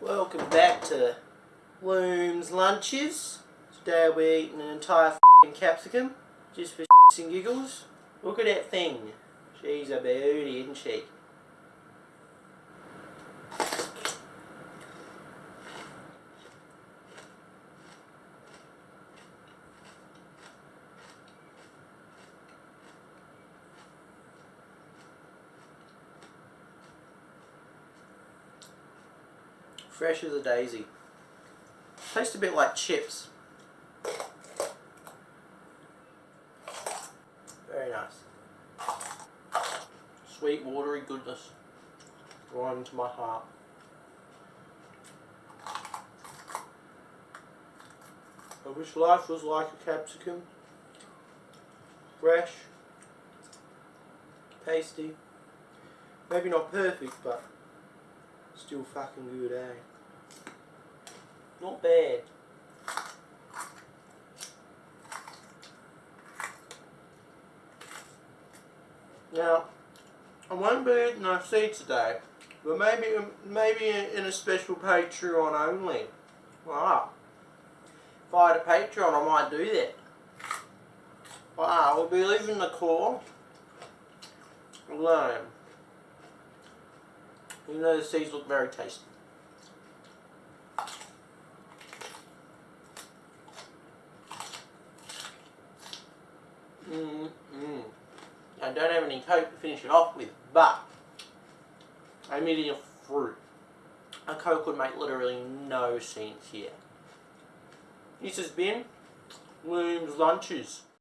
Welcome back to Loom's Lunches. Today we're eating an entire capsicum, just for and giggles. Look at that thing. She's a beauty, isn't she? Fresh as a daisy. Tastes a bit like chips. Very nice. Sweet, watery goodness. Right into my heart. I wish life was like a capsicum. Fresh. Tasty. Maybe not perfect, but still fucking good, eh? Not bad. Now, I won't be eating a seed today, but maybe maybe in a special Patreon only. Wow. If I had a Patreon, I might do that. Wow, we'll be leaving the core alone. Even though the seeds look very tasty. Mm -mm. I don't have any coke to finish it off with, but I'm eating a fruit. A coke would make literally no sense here. This has been Loom's Lunches.